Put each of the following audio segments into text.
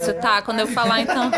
Tá, quando eu falar, então.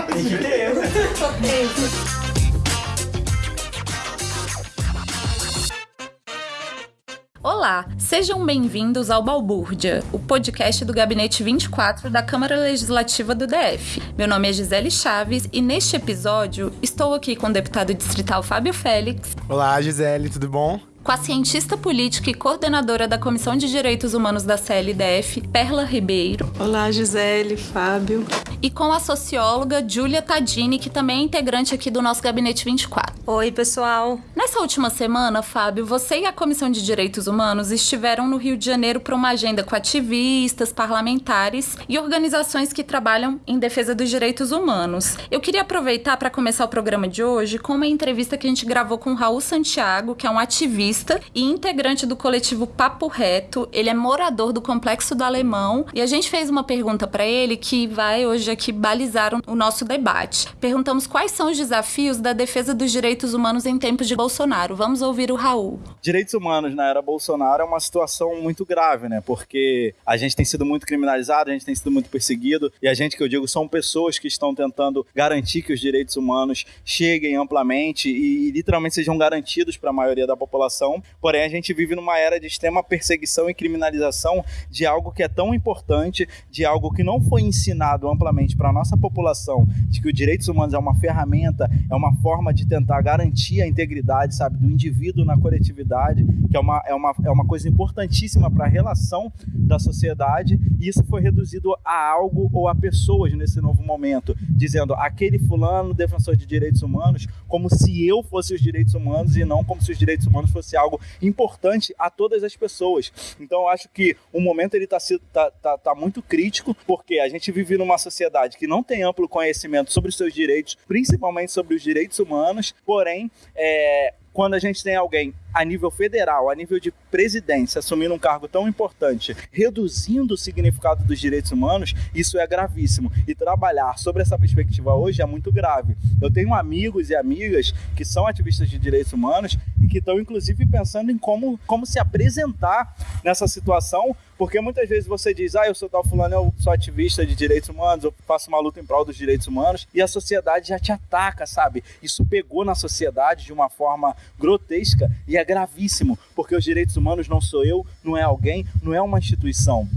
Olá, sejam bem-vindos ao Balbúrdia, o podcast do Gabinete 24 da Câmara Legislativa do DF. Meu nome é Gisele Chaves e neste episódio estou aqui com o deputado distrital Fábio Félix. Olá, Gisele, tudo bom? Com a cientista política e coordenadora da Comissão de Direitos Humanos da CLDF, Perla Ribeiro. Olá, Gisele, Fábio. E com a socióloga Júlia Tadini, que também é integrante aqui do nosso Gabinete 24. Oi, pessoal. Nessa última semana, Fábio, você e a Comissão de Direitos Humanos estiveram no Rio de Janeiro para uma agenda com ativistas, parlamentares e organizações que trabalham em defesa dos direitos humanos. Eu queria aproveitar para começar o programa de hoje com uma entrevista que a gente gravou com o Raul Santiago, que é um ativista e integrante do coletivo Papo Reto. Ele é morador do Complexo do Alemão e a gente fez uma pergunta para ele que vai hoje aqui balizar o nosso debate. Perguntamos quais são os desafios da defesa dos direitos humanos em tempos de Bolsonaro. Vamos ouvir o Raul. Direitos humanos na era Bolsonaro é uma situação muito grave, né? Porque a gente tem sido muito criminalizado, a gente tem sido muito perseguido e a gente que eu digo são pessoas que estão tentando garantir que os direitos humanos cheguem amplamente e, e literalmente sejam garantidos para a maioria da população porém a gente vive numa era de extrema perseguição e criminalização de algo que é tão importante, de algo que não foi ensinado amplamente para a nossa população, de que os direitos humanos é uma ferramenta, é uma forma de tentar garantir a integridade, sabe, do indivíduo na coletividade, que é uma, é uma, é uma coisa importantíssima para a relação da sociedade, e isso foi reduzido a algo ou a pessoas nesse novo momento, dizendo aquele fulano defensor de direitos humanos, como se eu fosse os direitos humanos e não como se os direitos humanos fossem fosse algo importante a todas as pessoas. Então eu acho que o momento ele está tá, tá, tá muito crítico, porque a gente vive numa sociedade que não tem amplo conhecimento sobre os seus direitos, principalmente sobre os direitos humanos, porém é, quando a gente tem alguém a nível federal, a nível de presidência, assumindo um cargo tão importante, reduzindo o significado dos direitos humanos, isso é gravíssimo. E trabalhar sobre essa perspectiva hoje é muito grave. Eu tenho amigos e amigas que são ativistas de direitos humanos e que estão, inclusive, pensando em como, como se apresentar nessa situação, porque muitas vezes você diz, ah, eu sou tal fulano, eu sou ativista de direitos humanos, eu faço uma luta em prol dos direitos humanos, e a sociedade já te ataca, sabe? Isso pegou na sociedade de uma forma grotesca e é gravíssimo, porque os direitos humanos não sou eu, não é alguém, não é uma instituição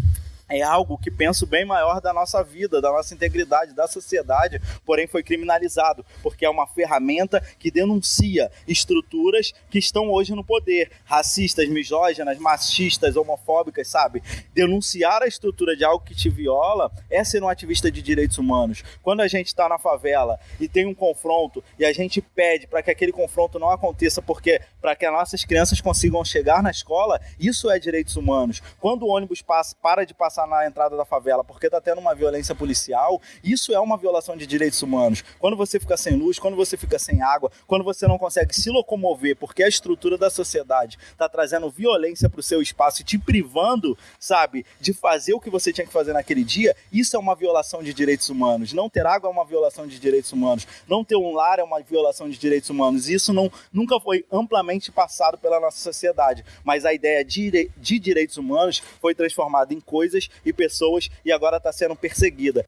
é algo que penso bem maior da nossa vida, da nossa integridade, da sociedade, porém foi criminalizado, porque é uma ferramenta que denuncia estruturas que estão hoje no poder, racistas, misóginas, machistas, homofóbicas, sabe? Denunciar a estrutura de algo que te viola é ser um ativista de direitos humanos. Quando a gente está na favela e tem um confronto e a gente pede para que aquele confronto não aconteça, porque para que as nossas crianças consigam chegar na escola, isso é direitos humanos. Quando o ônibus passa, para de passar passar na entrada da favela porque está tendo uma violência policial, isso é uma violação de direitos humanos. Quando você fica sem luz, quando você fica sem água, quando você não consegue se locomover porque a estrutura da sociedade está trazendo violência para o seu espaço e te privando, sabe, de fazer o que você tinha que fazer naquele dia, isso é uma violação de direitos humanos. Não ter água é uma violação de direitos humanos. Não ter um lar é uma violação de direitos humanos. Isso não, nunca foi amplamente passado pela nossa sociedade. Mas a ideia de, de direitos humanos foi transformada em coisas e pessoas e agora está sendo perseguida.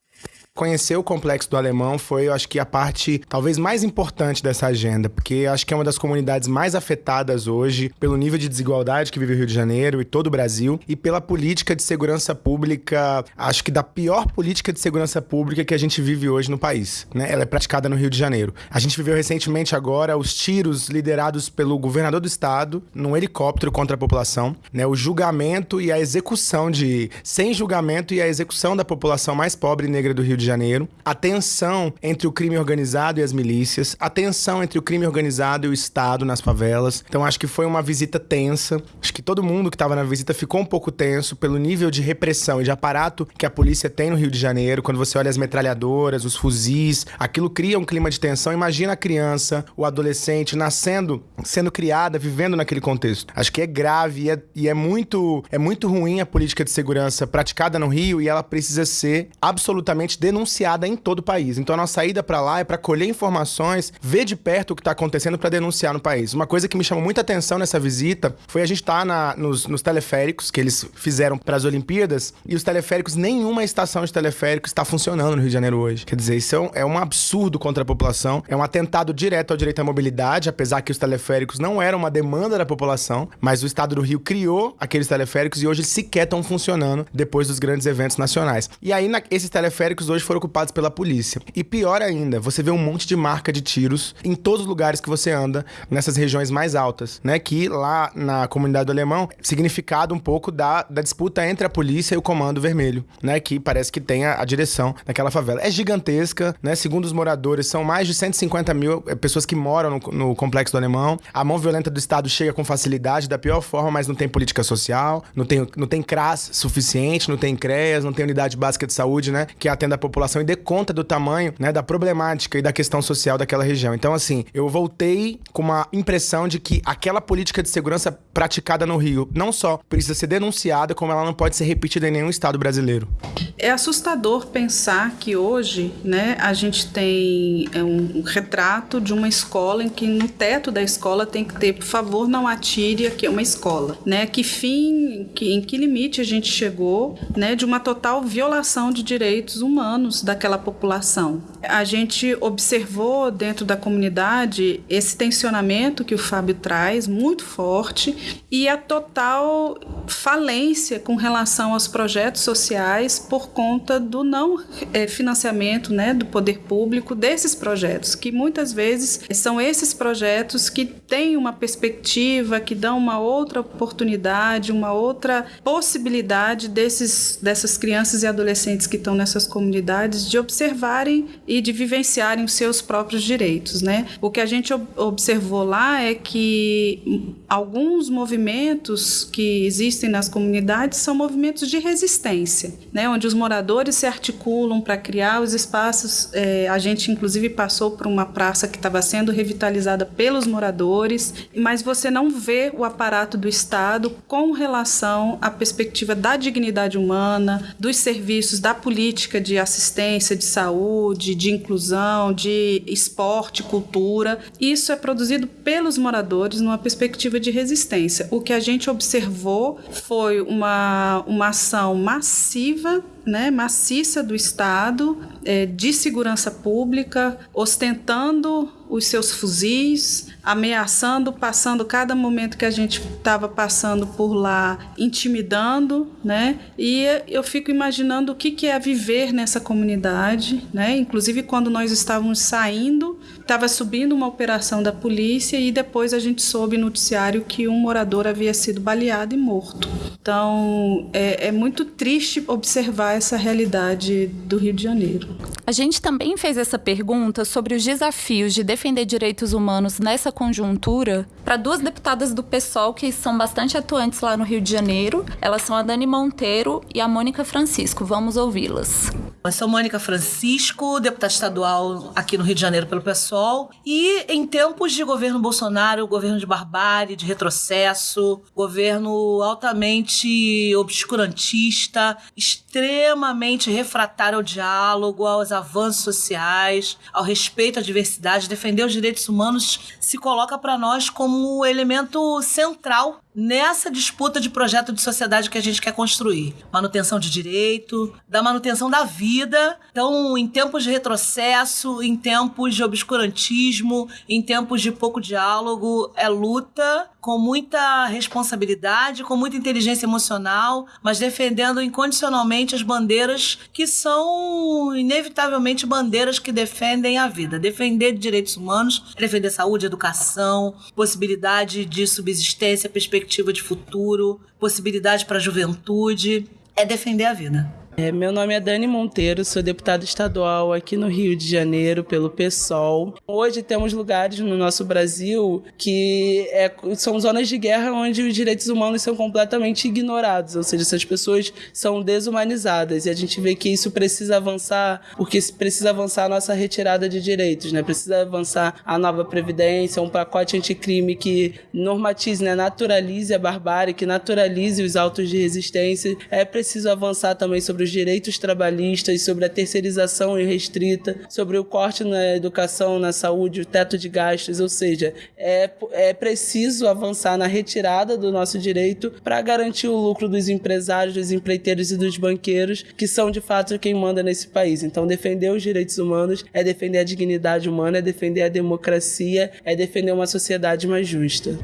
Conhecer o Complexo do Alemão foi, eu acho que, a parte talvez mais importante dessa agenda, porque acho que é uma das comunidades mais afetadas hoje pelo nível de desigualdade que vive o Rio de Janeiro e todo o Brasil e pela política de segurança pública, acho que da pior política de segurança pública que a gente vive hoje no país. Né? Ela é praticada no Rio de Janeiro. A gente viveu recentemente agora os tiros liderados pelo governador do estado num helicóptero contra a população, né? o julgamento e a execução de. sem julgamento e a execução da população mais pobre e negra do Rio de Janeiro, a tensão entre o crime organizado e as milícias, a tensão entre o crime organizado e o Estado nas favelas. Então acho que foi uma visita tensa. Acho que todo mundo que estava na visita ficou um pouco tenso pelo nível de repressão e de aparato que a polícia tem no Rio de Janeiro. Quando você olha as metralhadoras, os fuzis, aquilo cria um clima de tensão. Imagina a criança, o adolescente nascendo, sendo criada, vivendo naquele contexto. Acho que é grave e é, e é muito é muito ruim a política de segurança praticada no Rio e ela precisa ser absolutamente denunciada denunciada em todo o país. Então a nossa ida para lá é para colher informações, ver de perto o que está acontecendo para denunciar no país. Uma coisa que me chamou muita atenção nessa visita foi a gente estar tá nos, nos teleféricos que eles fizeram para as Olimpíadas e os teleféricos, nenhuma estação de teleférico está funcionando no Rio de Janeiro hoje. Quer dizer, isso é um, é um absurdo contra a população, é um atentado direto ao direito à mobilidade, apesar que os teleféricos não eram uma demanda da população, mas o estado do Rio criou aqueles teleféricos e hoje sequer estão funcionando depois dos grandes eventos nacionais. E aí, na, esses teleféricos hoje foram ocupados pela polícia. E pior ainda, você vê um monte de marca de tiros em todos os lugares que você anda, nessas regiões mais altas, né? Que lá na comunidade do Alemão, significado um pouco da, da disputa entre a polícia e o Comando Vermelho, né? Que parece que tem a, a direção daquela favela. É gigantesca, né? Segundo os moradores, são mais de 150 mil eh, pessoas que moram no, no complexo do Alemão. A mão violenta do Estado chega com facilidade, da pior forma, mas não tem política social, não tem, não tem CRAS suficiente, não tem CREAS, não tem unidade básica de saúde, né? Que atenda a população e dê conta do tamanho, né? Da problemática e da questão social daquela região. Então, assim, eu voltei com uma impressão de que aquela política de segurança praticada no Rio não só precisa ser denunciada, como ela não pode ser repetida em nenhum estado brasileiro. É assustador pensar que hoje, né, a gente tem é, um retrato de uma escola em que no teto da escola tem que ter, por favor, não atire, aqui é uma escola, né? Que fim, que, em que limite a gente chegou, né, de uma total violação de direitos humanos daquela população. A gente observou dentro da comunidade esse tensionamento que o Fábio traz, muito forte, e a total falência com relação aos projetos sociais por conta do não é, financiamento né, do poder público desses projetos, que muitas vezes são esses projetos que têm uma perspectiva, que dão uma outra oportunidade, uma outra possibilidade desses, dessas crianças e adolescentes que estão nessas comunidades de observarem e de vivenciarem os seus próprios direitos. Né? O que a gente observou lá é que alguns movimentos que existem nas comunidades são movimentos de resistência, né? onde os moradores se articulam para criar os espaços. É, a gente, inclusive, passou por uma praça que estava sendo revitalizada pelos moradores, mas você não vê o aparato do Estado com relação à perspectiva da dignidade humana, dos serviços, da política de assistência, de saúde, de inclusão, de esporte, cultura. Isso é produzido pelos moradores numa perspectiva de resistência. O que a gente observou foi uma, uma ação massiva né, maciça do Estado é, de segurança pública, ostentando os seus fuzis, ameaçando, passando cada momento que a gente estava passando por lá, intimidando, né? E eu fico imaginando o que, que é viver nessa comunidade, né? Inclusive quando nós estávamos saindo, estava subindo uma operação da polícia e depois a gente soube no noticiário que um morador havia sido baleado e morto. Então é, é muito triste observar essa realidade do Rio de Janeiro. A gente também fez essa pergunta sobre os desafios de defender direitos humanos nessa conjuntura para duas deputadas do PSOL que são bastante atuantes lá no Rio de Janeiro. Elas são a Dani Monteiro e a Mônica Francisco. Vamos ouvi-las. Eu sou Mônica Francisco, deputada estadual aqui no Rio de Janeiro pelo PSOL. E em tempos de governo Bolsonaro, governo de barbárie, de retrocesso, governo altamente obscurantista, extremamente refratário ao diálogo, aos avanços sociais, ao respeito à diversidade, defender os direitos humanos se coloca para nós como elemento central nessa disputa de projeto de sociedade que a gente quer construir. Manutenção de direito, da manutenção da vida. Então, em tempos de retrocesso, em tempos de obscurantismo, em tempos de pouco diálogo, é luta com muita responsabilidade, com muita inteligência emocional, mas defendendo incondicionalmente as bandeiras que são inevitavelmente bandeiras que defendem a vida. Defender direitos humanos, defender saúde, educação, possibilidade de subsistência, perspectiva de futuro, possibilidade para a juventude, é defender a vida. É, meu nome é Dani Monteiro, sou deputada estadual aqui no Rio de Janeiro pelo PSOL. Hoje temos lugares no nosso Brasil que é, são zonas de guerra onde os direitos humanos são completamente ignorados, ou seja, essas pessoas são desumanizadas e a gente vê que isso precisa avançar porque precisa avançar a nossa retirada de direitos, né? Precisa avançar a nova previdência, um pacote anticrime que normatize, né? naturalize a barbárie, que naturalize os autos de resistência. É preciso avançar também sobre os direitos trabalhistas, sobre a terceirização irrestrita, sobre o corte na educação, na saúde, o teto de gastos, ou seja, é, é preciso avançar na retirada do nosso direito para garantir o lucro dos empresários, dos empreiteiros e dos banqueiros, que são de fato quem manda nesse país. Então, defender os direitos humanos é defender a dignidade humana, é defender a democracia, é defender uma sociedade mais justa.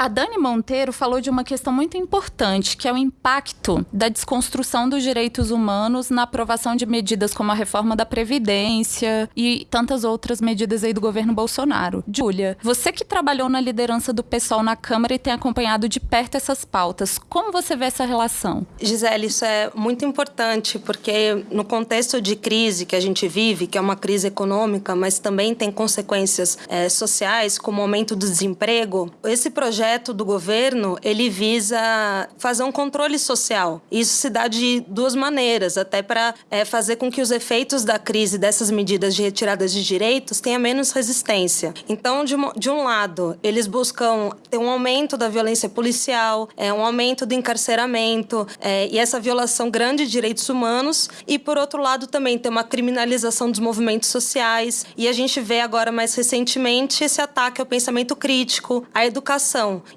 A Dani Monteiro falou de uma questão muito importante, que é o impacto da desconstrução dos direitos humanos na aprovação de medidas como a reforma da Previdência e tantas outras medidas aí do governo Bolsonaro. Júlia, você que trabalhou na liderança do PSOL na Câmara e tem acompanhado de perto essas pautas, como você vê essa relação? Gisele, isso é muito importante, porque no contexto de crise que a gente vive, que é uma crise econômica, mas também tem consequências é, sociais, como o aumento do desemprego, esse projeto projeto do governo ele visa fazer um controle social. Isso se dá de duas maneiras, até para é, fazer com que os efeitos da crise dessas medidas de retirada de direitos tenha menos resistência. Então, de, de um lado, eles buscam ter um aumento da violência policial, é, um aumento do encarceramento é, e essa violação grande de direitos humanos, e por outro lado também ter uma criminalização dos movimentos sociais. E a gente vê agora mais recentemente esse ataque ao pensamento crítico, à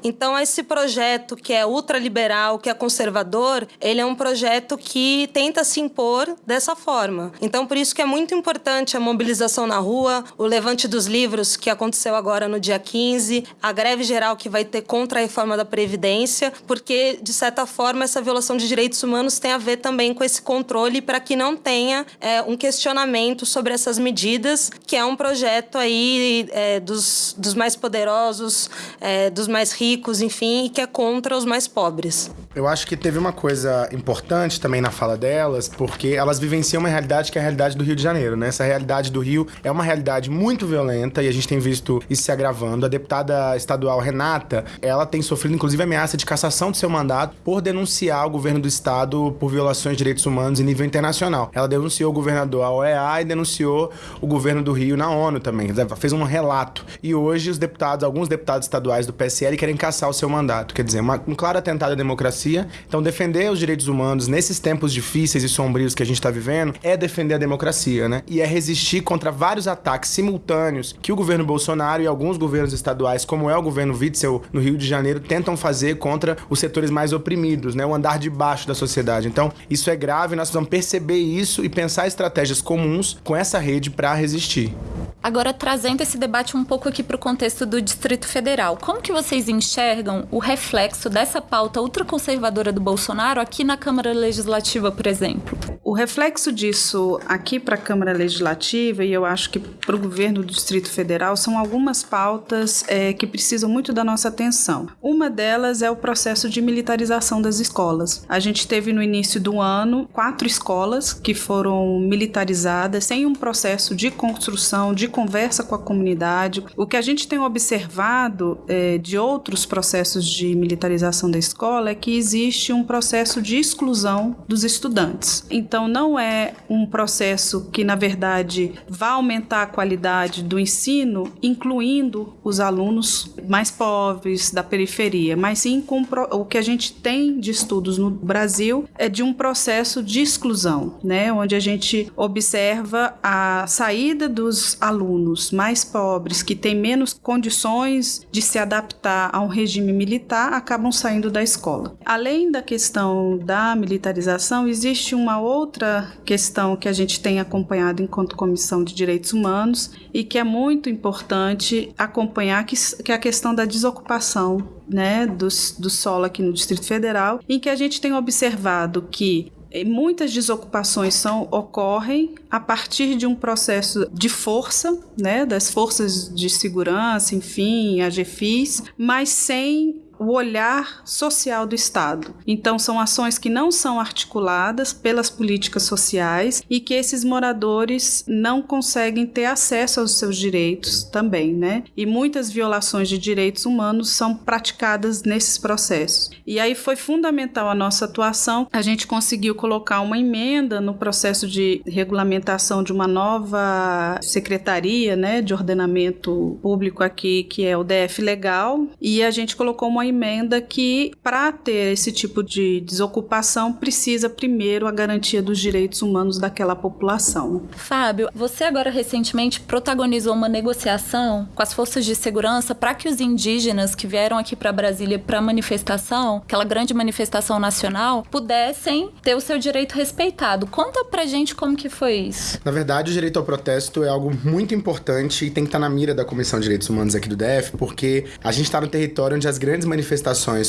Então, esse projeto que é ultraliberal, que é conservador, ele é um projeto que tenta se impor dessa forma. Então, por isso que é muito importante a mobilização na rua, o levante dos livros que aconteceu agora no dia 15, a greve geral que vai ter contra a reforma da Previdência, porque, de certa forma, essa violação de direitos humanos tem a ver também com esse controle para que não tenha é, um questionamento sobre essas medidas, que é um projeto aí é, dos, dos mais poderosos, é, dos mais ricos, enfim, e que é contra os mais pobres. Eu acho que teve uma coisa importante também na fala delas, porque elas vivenciam uma realidade que é a realidade do Rio de Janeiro, né? Essa realidade do Rio é uma realidade muito violenta e a gente tem visto isso se agravando. A deputada estadual Renata, ela tem sofrido inclusive ameaça de cassação do seu mandato por denunciar o governo do estado por violações de direitos humanos em nível internacional. Ela denunciou o governador à OEA e denunciou o governo do Rio na ONU também. Fez um relato. E hoje os deputados, alguns deputados estaduais do PSL querem caçar o seu mandato. Quer dizer, uma, um claro atentado à democracia. Então, defender os direitos humanos nesses tempos difíceis e sombrios que a gente está vivendo é defender a democracia, né? E é resistir contra vários ataques simultâneos que o governo Bolsonaro e alguns governos estaduais, como é o governo Witzel no Rio de Janeiro, tentam fazer contra os setores mais oprimidos, né? O andar de baixo da sociedade. Então, isso é grave, nós precisamos perceber isso e pensar estratégias comuns com essa rede para resistir. Agora, trazendo esse debate um pouco aqui para o contexto do Distrito Federal, como que vocês enxergam o reflexo dessa pauta ultraconservadora do Bolsonaro aqui na Câmara Legislativa, por exemplo? O reflexo disso aqui para a Câmara Legislativa, e eu acho que para o governo do Distrito Federal, são algumas pautas é, que precisam muito da nossa atenção. Uma delas é o processo de militarização das escolas. A gente teve no início do ano quatro escolas que foram militarizadas sem um processo de construção, de conversa com a comunidade. O que a gente tem observado é, de outros processos de militarização da escola é que existe um processo de exclusão dos estudantes. Então, não é um processo que, na verdade, vá aumentar a qualidade do ensino, incluindo os alunos mais pobres da periferia, mas sim com o que a gente tem de estudos no Brasil é de um processo de exclusão, né, onde a gente observa a saída dos alunos mais pobres que têm menos condições de se adaptar a um regime militar acabam saindo da escola. Além da questão da militarização, existe uma outra questão que a gente tem acompanhado enquanto Comissão de Direitos Humanos e que é muito importante acompanhar, que, que é a questão da desocupação né, do, do solo aqui no Distrito Federal, em que a gente tem observado que muitas desocupações são, ocorrem a partir de um processo de força, né, das forças de segurança, enfim, a GFIS, mas sem o olhar social do Estado. Então, são ações que não são articuladas pelas políticas sociais e que esses moradores não conseguem ter acesso aos seus direitos também, né? E muitas violações de direitos humanos são praticadas nesses processos. E aí foi fundamental a nossa atuação. A gente conseguiu colocar uma emenda no processo de regulamentação de uma nova secretaria, né, de ordenamento público aqui, que é o DF Legal, e a gente colocou uma emenda que, para ter esse tipo de desocupação, precisa primeiro a garantia dos direitos humanos daquela população. Fábio, você agora recentemente protagonizou uma negociação com as forças de segurança para que os indígenas que vieram aqui para Brasília para manifestação, aquela grande manifestação nacional, pudessem ter o seu direito respeitado. Conta pra gente como que foi isso. Na verdade, o direito ao protesto é algo muito importante e tem que estar na mira da Comissão de Direitos Humanos aqui do DF, porque a gente está no território onde as grandes manifestações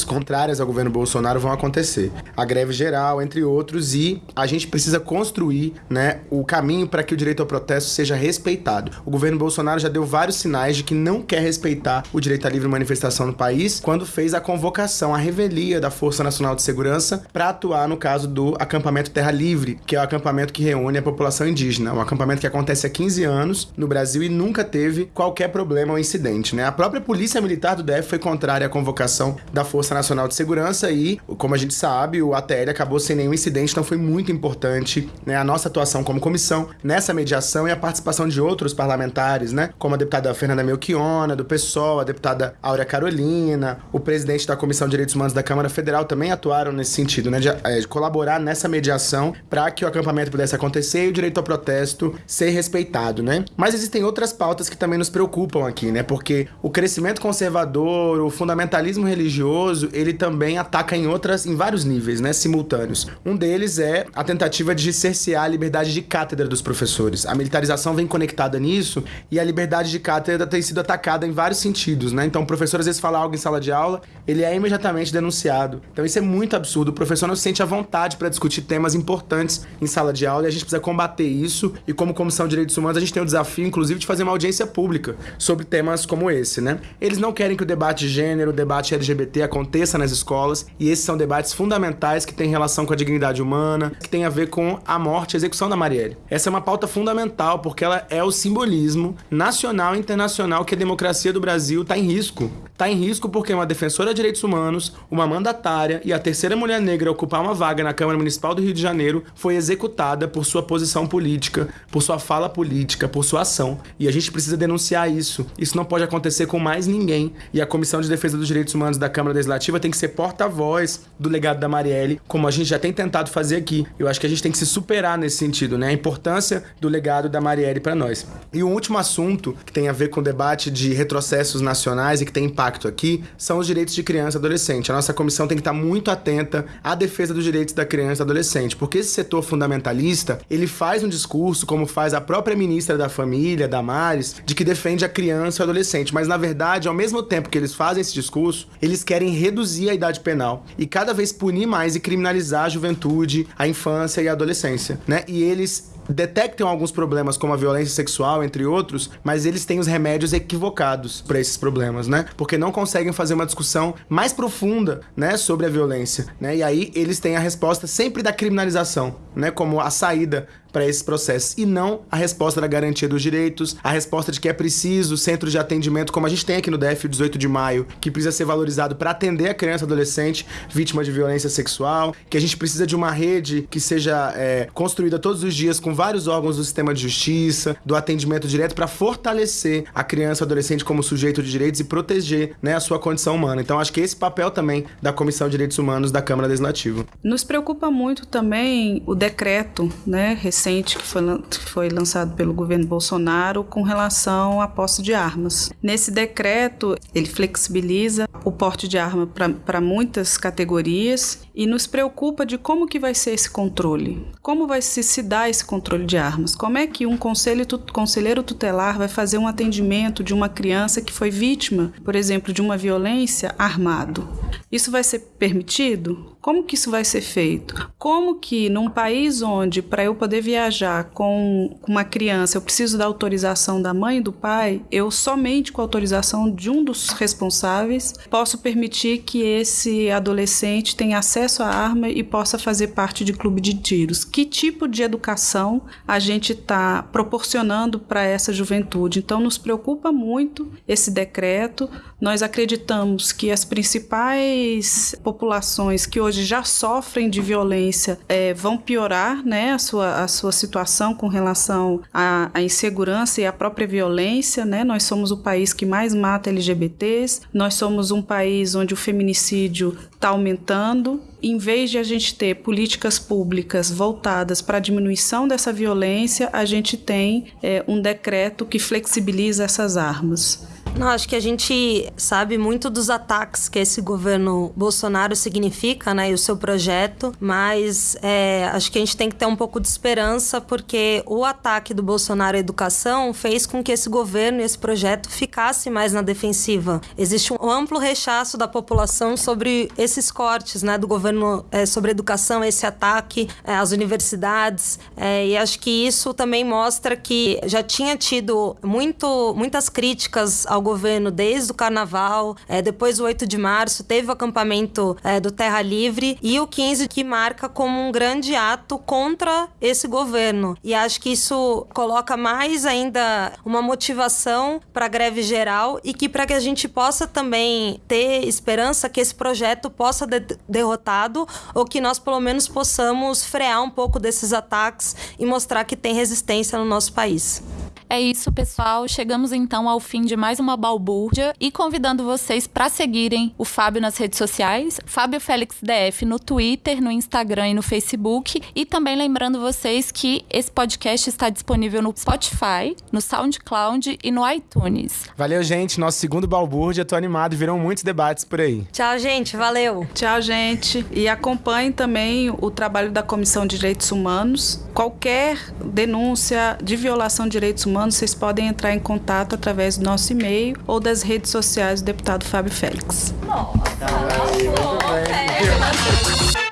contrárias ao governo Bolsonaro vão acontecer. A greve geral, entre outros, e a gente precisa construir né, o caminho para que o direito ao protesto seja respeitado. O governo Bolsonaro já deu vários sinais de que não quer respeitar o direito à livre manifestação no país quando fez a convocação, a revelia da Força Nacional de Segurança para atuar no caso do acampamento Terra Livre, que é o acampamento que reúne a população indígena. Um acampamento que acontece há 15 anos no Brasil e nunca teve qualquer problema ou incidente. Né? A própria Polícia Militar do DF foi contrária à convocação da Força Nacional de Segurança e, como a gente sabe, o ATL acabou sem nenhum incidente, então foi muito importante né, a nossa atuação como comissão nessa mediação e a participação de outros parlamentares, né, como a deputada Fernanda Melchiona, do PSOL, a deputada Áurea Carolina, o presidente da Comissão de Direitos Humanos da Câmara Federal também atuaram nesse sentido, né, de, é, de colaborar nessa mediação para que o acampamento pudesse acontecer e o direito ao protesto ser respeitado, né? Mas existem outras pautas que também nos preocupam aqui, né? Porque o crescimento conservador, o fundamentalismo religioso, ele também ataca em outras, em vários níveis, né, simultâneos. Um deles é a tentativa de cercear a liberdade de cátedra dos professores. A militarização vem conectada nisso e a liberdade de cátedra tem sido atacada em vários sentidos, né? Então, o professor às vezes fala algo em sala de aula, ele é imediatamente denunciado. Então, isso é muito absurdo. O professor não se sente à vontade para discutir temas importantes em sala de aula e a gente precisa combater isso. E como Comissão de Direitos Humanos, a gente tem o desafio, inclusive, de fazer uma audiência pública sobre temas como esse, né? Eles não querem que o debate de gênero, o debate LGBT aconteça nas escolas e esses são debates fundamentais que têm relação com a dignidade humana, que tem a ver com a morte e a execução da Marielle. Essa é uma pauta fundamental porque ela é o simbolismo nacional e internacional que a democracia do Brasil está em risco. Está em risco porque uma defensora de direitos humanos, uma mandatária e a terceira mulher negra a ocupar uma vaga na Câmara Municipal do Rio de Janeiro foi executada por sua posição política, por sua fala política, por sua ação. E a gente precisa denunciar isso. Isso não pode acontecer com mais ninguém. E a Comissão de Defesa dos Direitos Humanos da Câmara Legislativa tem que ser porta-voz do legado da Marielle, como a gente já tem tentado fazer aqui. Eu acho que a gente tem que se superar nesse sentido, né? A importância do legado da Marielle para nós. E o último assunto que tem a ver com o debate de retrocessos nacionais e que tem impacto aqui são os direitos de criança e adolescente. A nossa comissão tem que estar muito atenta à defesa dos direitos da criança e adolescente, porque esse setor fundamentalista, ele faz um discurso, como faz a própria ministra da Família, Damares, de que defende a criança e o adolescente, mas na verdade, ao mesmo tempo que eles fazem esse discurso, eles querem reduzir a idade penal e cada vez punir mais e criminalizar a juventude, a infância e a adolescência, né? E eles detectam alguns problemas como a violência sexual, entre outros, mas eles têm os remédios equivocados para esses problemas, né? Porque não conseguem fazer uma discussão mais profunda, né, sobre a violência, né? E aí eles têm a resposta sempre da criminalização, né, como a saída para esses processos e não a resposta da garantia dos direitos, a resposta de que é preciso centros de atendimento, como a gente tem aqui no DF 18 de maio, que precisa ser valorizado para atender a criança e adolescente vítima de violência sexual, que a gente precisa de uma rede que seja é, construída todos os dias com vários órgãos do sistema de justiça, do atendimento direto para fortalecer a criança e adolescente como sujeito de direitos e proteger né, a sua condição humana. Então acho que esse papel também da Comissão de Direitos Humanos da Câmara Legislativa. Nos preocupa muito também o decreto, né, recente que foi, que foi lançado pelo governo Bolsonaro com relação à posse de armas. Nesse decreto, ele flexibiliza o porte de arma para muitas categorias e nos preocupa de como que vai ser esse controle. Como vai se, se dar esse controle de armas? Como é que um conselho, conselheiro tutelar vai fazer um atendimento de uma criança que foi vítima, por exemplo, de uma violência armado? Isso vai ser permitido? Como que isso vai ser feito? Como que num país onde para eu poder viajar com uma criança eu preciso da autorização da mãe e do pai, eu somente com a autorização de um dos responsáveis posso permitir que esse adolescente tenha acesso acesso à arma e possa fazer parte de clube de tiros. Que tipo de educação a gente está proporcionando para essa juventude? Então, nos preocupa muito esse decreto. Nós acreditamos que as principais populações que hoje já sofrem de violência é, vão piorar né, a, sua, a sua situação com relação à, à insegurança e à própria violência. Né? Nós somos o país que mais mata LGBTs, nós somos um país onde o feminicídio está aumentando. Em vez de a gente ter políticas públicas voltadas para a diminuição dessa violência, a gente tem é, um decreto que flexibiliza essas armas. Não, acho que a gente sabe muito dos ataques que esse governo Bolsonaro significa, né, e o seu projeto, mas é, acho que a gente tem que ter um pouco de esperança, porque o ataque do Bolsonaro à educação fez com que esse governo e esse projeto ficasse mais na defensiva. Existe um amplo rechaço da população sobre esses cortes, né, do governo é, sobre educação, esse ataque é, às universidades, é, e acho que isso também mostra que já tinha tido muito, muitas críticas ao governo desde o carnaval, é, depois do 8 de março, teve o acampamento é, do Terra Livre e o 15 que marca como um grande ato contra esse governo. E acho que isso coloca mais ainda uma motivação para a greve geral e que para que a gente possa também ter esperança que esse projeto possa ser de derrotado ou que nós pelo menos possamos frear um pouco desses ataques e mostrar que tem resistência no nosso país. É isso, pessoal. Chegamos então ao fim de mais uma balbúrdia e convidando vocês para seguirem o Fábio nas redes sociais, Fábio Félix DF no Twitter, no Instagram e no Facebook. E também lembrando vocês que esse podcast está disponível no Spotify, no SoundCloud e no iTunes. Valeu, gente. Nosso segundo balbúrdia. Tô animado. Viram muitos debates por aí. Tchau, gente. Valeu. Tchau, gente. E acompanhe também o trabalho da Comissão de Direitos Humanos. Qualquer denúncia de violação de direitos humanos, vocês podem entrar em contato através do nosso e-mail ou das redes sociais do deputado Fábio Félix. Nossa, Ai, muito bem.